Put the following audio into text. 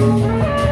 Música